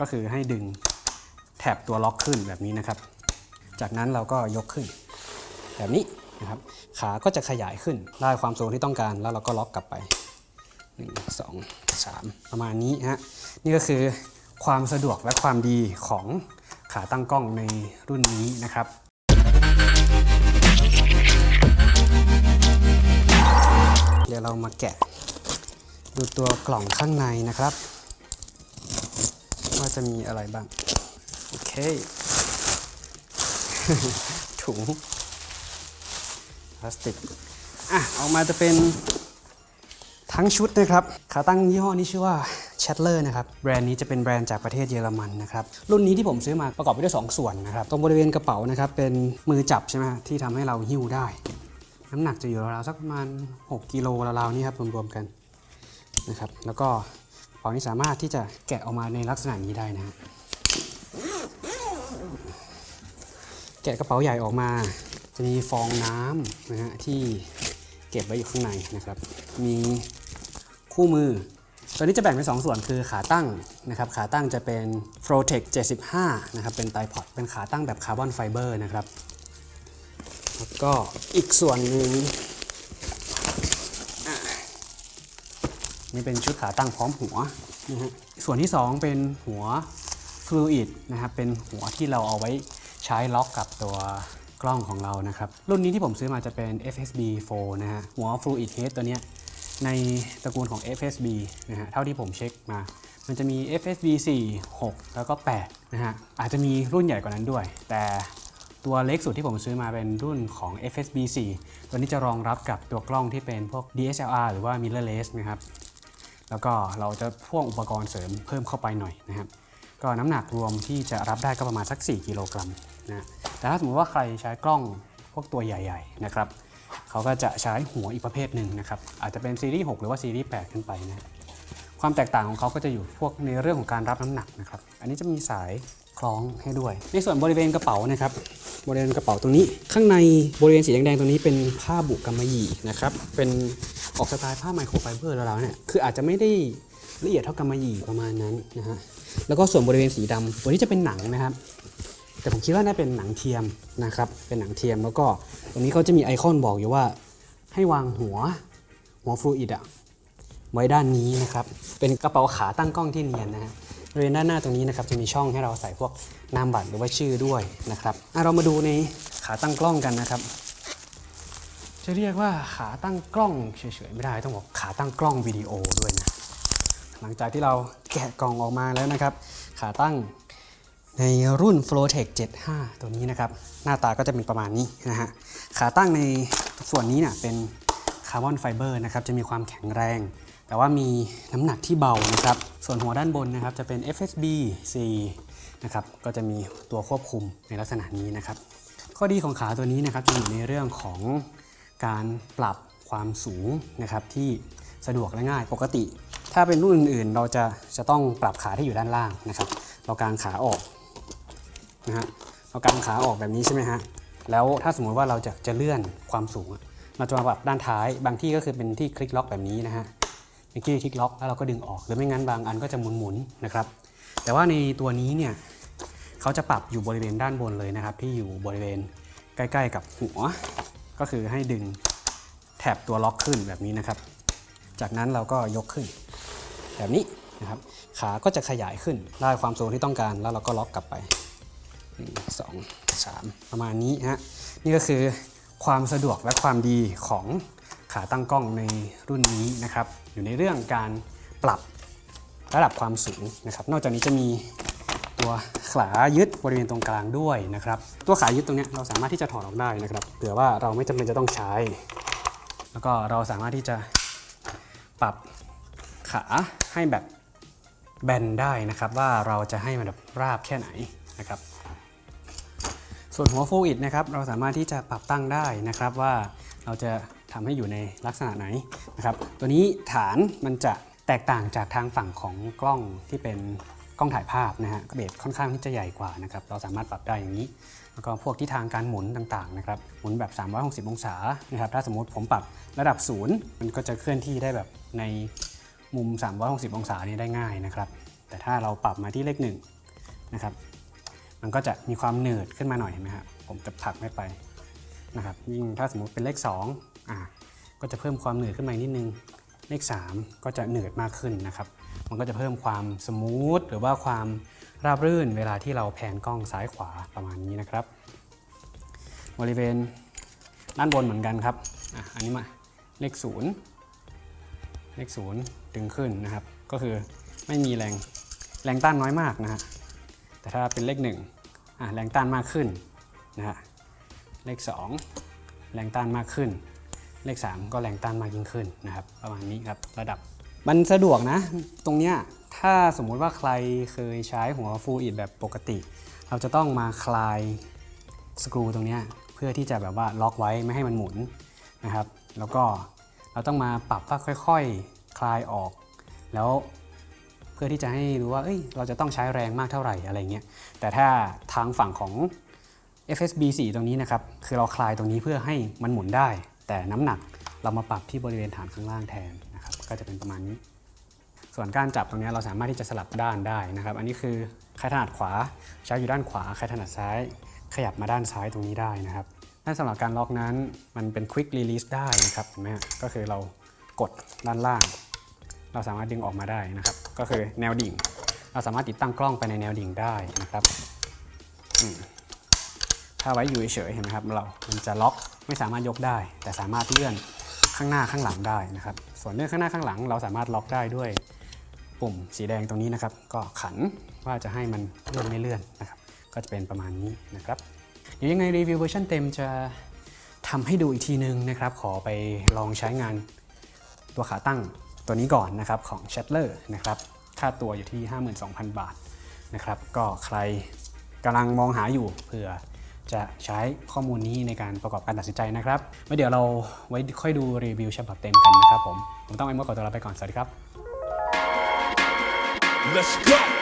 ก็คือให้ดึงแถบตัวล็อกขึ้นแบบนี้นะครับ จากนั้นเราก็ยกขึ้น แบบนี้นะครับ ขาก็จะขยายขึ้นได้ความสูงที่ต้องการแล้วเราก็ล็อกกลับไป1 2 3 ประมาณนี้ฮะนี่ก็คือความสะดวกและความดีของขาตั้งกล้องในรุ่นนี้นะครับเดี๋ยวเรามาแกะ ดูตัวกล่องข้างในนะครับ ว่าจะมีอะไรบ้าง โอเค ถุงพลาสติกอะออกมาจะเป็นทั้งชุดนะครับ ขาตั้งยี่ห้อนี้ชื่อว่า Chatler นะครับ แบรนด์นี้จะเป็นแบรนด์จากประเทศเยอรมันนะครับ รุ่นนี้ที่ผมซื้อมาประกอบไปด้วย 2 ส่วนนะครับ ตรงบริเวณกระเป๋านะครับ เป็นมือจับใช่ไหมที่ทำให้เราหิ้วได้ น้ำหนักจะอยู่ราวๆสักประมาณ 6กิโลราวๆนี่ครับรวมๆกันนะครับ แล้วก็ กระเป๋านี้สามารถที่จะแกะออกมาในลักษณะนี้ได้นะฮะแกะกระเป๋าใหญ่ออกมา จะมีฟองน้ำนะฮะที่เก็บไว้อยู่ข้างในนะครับ มีคู่มือ ตัวนี้จะแบ่งเป็น 2 ส่วนคือขาตั้งนะครับ ขาตั้งจะเป็น f r o t e c 75 นะครับ เป็น tripod เป็นขาตั้งแบบคาร์บอนไฟเบอร์นะครับ แล้วก็อีกส่วนหนึ่งอะ นี่เป็นชุดขาตั้งพร้อมหัวนะฮะส่วนที่ 2 เป็นหัวฟลูอิดนะครับเป็นหัวที่เราเอาไว้ใช้ล็อกกับตัวกล้องของเรานะครับ รุ่นนี้ที่ผมซื้อมาจะเป็น FSB 4นะฮะหัว Fluid Head ตัวเนี้ยในตระกูลของ FSB นะฮะเท่าที่ผมเช็คมา มันจะมี FSB 4 6 แล้วก็8นะฮะอาจจะมีรุ่นใหญ่กว่านั้นด้วย แต่ตัวเล็กสุดที่ผมซื้อมาเป็นรุ่นของ FSB 4 ตัวนี้จะรองรับกับตัวกล้องที่เป็นพวก DSLR หรือว่า mirrorless นะครับ แล้วก็เราจะพ่วงอุปกรณ์เสริมเพิ่มเข้าไปหน่อยนะครับ ก็น้ำหนักรวมที่จะรับได้ก็ประมาณสัก 4 กิโลกรัมนะแต่ถ้าสมมติว่าใครใช้กล้องพวกตัวใหญ่ ๆ นะครับเขาก็จะใช้หัวอีกประเภทหนึ่งนะครับ อาจจะเป็นซีรีส์6หรือว่าซีรีส์8ขึ้นไปนะความแตกต่างของเขาก็จะอยู่พวกในเรื่องของการรับน้ำหนักนะครับ อันนี้จะมีสายคล้องให้ด้วย ในส่วนบริเวณกระเป๋านะครับ บริเวณกระเป๋าตรงนี้ ข้างในบริเวณสีแดงๆตรงนี้เป็นผ้าบุกำมะหยี่นะครับ เป็นออกสไตล์ผ้าไมโครไฟเบอร์แล้วเนี่ย คืออาจจะไม่ได้ละเอียดเท่ากำมะหยี่ประมาณนั้นนะฮะ แล้วก็ส่วนบริเวณสีดำตัวนี้จะเป็นหนังนะครับ แต่ผมคิดว่าน่าเป็นหนังเทียมนะครับ เป็นหนังเทียมแล้วก็ตรงนี้เขาจะมีไอคอนบอกอยู่ว่าให้วางหัวหัวฟลูอิดอะไว้ด้านนี้นะครับ เป็นกระเป๋าขาตั้งกล้องที่เนียนนะฮะ บริเวณด้านหน้าตรงนี้นะครับจะมีช่องให้เราใส่พวกนามบัตรหรือว่าชื่อด้วยนะครับอะเรามาดูในขาตั้งกล้องกันนะครับ จะเรียกว่าขาตั้งกล้องเฉยๆไม่ได้ต้องบอกขาตั้งกล้องวิดีโอด้วยนะหลังจากที่เราแกะกล่องออกมาแล้วนะครับ ขาตั้งในรุ่น Flowtech 75 ตัวนี้นะครับ หน้าตาก็จะเป็นประมาณนี้นะฮะขาตั้งในส่วนนี้เนี่ยเป็นคาร์บอนไฟเบอร์นะครับจะมีความแข็งแรง แต่ว่ามีน้ำหนักที่เบานะครับ ส่วนหัวด้านบนนะครับจะเป็น FSB 4นะครับก็จะมีตัวควบคุมในลักษณะนี้นะครับ ข้อดีของขาตัวนี้นะครับจะอยู่ในเรื่องของการปรับความสูงนะครับที่สะดวกและง่ายปกติ ถ้าเป็นรุ่นอื่นๆ เราจะจะต้องปรับขาที่อยู่ด้านล่างนะครับ เรากางขาออกนะฮะเรากางขาออกแบบนี้ใช่ไหมฮะแล้วถ้าสมมุติว่าเราจะจะเลื่อนความสูง เราจะมาปรับด้านท้าย บางที่ก็คือเป็นที่คลิกล็อกแบบนี้นะฮะ เป็นที่คลิกล็อกแล้วเราก็ดึงออก หรือไม่งั้นบางอันก็จะหมุนๆนะครับ แต่ว่าในตัวนี้เนี่ยเขาจะปรับอยู่บริเวณด้านบนเลยนะครับ ที่อยู่บริเวณใกล้ ๆ กับหัว ก็คือให้ดึงแถบตัวล็อกขึ้นแบบนี้นะครับ จากนั้นเราก็ยกขึ้น แบบนี้นะครับ ขาก็จะขยายขึ้นได้ความสูงที่ต้องการแล้วเราก็ล็อกกลับไป1 2 3 ประมาณนี้ฮะนี่ก็คือความสะดวกและความดีของ ขาตั้งกล้องในรุ่นนี้นะครับ อยู่ในเรื่องการปรับระดับความสูงนะครับ นอกจากนี้จะมีตัวขายึดบริเวณตรงกลางด้วยนะครับ ตัวขายึดตรงนี้เราสามารถที่จะถอดออกได้นะครับเผื่อว่าเราไม่จำเป็นจะต้องใช้ แล้วก็เราสามารถที่จะปรับขาให้แบบแบนได้นะครับ ว่าเราจะให้มันแบบราบแค่ไหนนะครับ ส่วนหัวฟูอิดนะครับ เราสามารถที่จะปรับตั้งได้นะครับว่าเราจะ ทำให้อยู่ในลักษณะไหนนะครับตัวนี้ฐานมันจะแตกต่างจากทางฝั่งของกล้องที่เป็นกล้องถ่ายภาพนะฮะเบสค่อนข้างที่จะใหญ่กว่านะครับเราสามารถปรับได้อย่างนี้ แล้วก็พวกที่ทางการหมุนต่างๆนะครับหมุนแบบ 360 องศานะครับถ้าสมมติผมปรับระดับศูนย์มันก็จะเคลื่อนที่ได้แบบในมุม 360 องศานี้ได้ง่ายนะครับแต่ถ้าเราปรับมาที่เลขหนึ่งนะครับมันก็จะมีความหนืดขึ้นมาหน่อยเห็นไหมครับผมจะผลักไม่ไปนะครับยิ่งถ้าสมมติเป็นเลข 2 อ่าก็จะเพิ่มความหนืดขึ้นมาอีกนิดนึงเลข 3 ก็จะหนืดมากขึ้นนะครับ มันก็จะเพิ่มความสมูทหรือว่าความราบรื่นเวลาที่เราแพนกล้องซ้ายขวาประมาณนี้นะครับ บริเวณด้านบนเหมือนกันครับอะอันนี้มาเลข 0 เลข 0 ดึงขึ้นนะครับ ก็คือไม่มีแรงแรงต้านน้อยมากนะฮะแต่ถ้าเป็นเลข1อะแรงต้านมากขึ้นนะฮะเลข 2 แรงต้านมากขึ้น เลข 3 ก็แรงต้านมากยิ่งขึ้นนะครับประมาณนี้ครับระดับมันสะดวกนะ ตรงเนี้ยถ้าสมมุติว่าใครเคยใช้หัวฟูลอิดแบบปกติ เราจะต้องมาคลายสกรูตรงเนี้ยเพื่อที่จะแบบว่าล็อกไว้ไม่ให้มันหมุนนะครับแล้วก็เราต้องมาปรับว่าค่อยๆคลายออก แล้วเพื่อที่จะให้รู้ว่าเอ้ยเราจะต้องใช้แรงมากเท่าไหร่อะไรเงี้ยแต่ถ้าทางฝั่งของ FSB 4 ตรงนี้นะครับคือเราคลายตรงนี้เพื่อให้มันหมุนได้ แต่น้ำหนักเรามาปรับที่บริเวณฐานข้างล่างแทนนะครับก็จะเป็นประมาณนี้ ส่วนการจับตรงนี้เราสามารถที่จะสลับด้านได้นะครับ อันนี้คือใครถนัดขวาใช้อยู่ด้านขวาใครถนัดซ้าย ขยับมาด้านซ้ายตรงนี้ได้นะครับด้านสำหรับการล็อกนั้นมันเป็น quick release ได้นะครับเห็นไหมก็คือเรากดด้านล่าง เราสามารถดึงออกมาได้นะครับ ก็คือแนวดิ่ง เราสามารถติดตั้งกล้องไปในแนวดิ่งได้นะครับอืม ถ้าไว้อยู่เฉยๆเห็นไหมครับเรา มันจะล็อกไม่สามารถยกได้ แต่สามารถเลื่อนข้างหน้าข้างหลังได้นะครับ ส่วนเลื่อนข้างหน้าข้างหลัง เราสามารถล็อกได้ด้วยปุ่มสีแดงตรงนี้นะครับ ก็ขันว่าจะให้มันเลื่อนไม่เลื่อนนะครับ ก็จะเป็นประมาณนี้นะครับ เดี๋ยวยังไงรีวิวเวอร์ชันเต็มจะทำให้ดูอีกทีนึงนะครับ ขอไปลองใช้งานตัวขาตั้งตัวนี้ก่อนนะครับของ c h a t l e r นะครับ ค่าตัวอยู่ที่ 52,000 บาทนะครับ ก็ใครกำลังมองหาอยู่เผื่อ จะใช้ข้อมูลนี้ในการประกอบการตัดสินใจนะครับไว้เดี๋ยวเราไว้ค่อยดูรีวิวฉบับเต็มกันนะครับผม ผมต้องไอ้มดขอตัวลาไปก่อน สวัสดีครับ Let's go.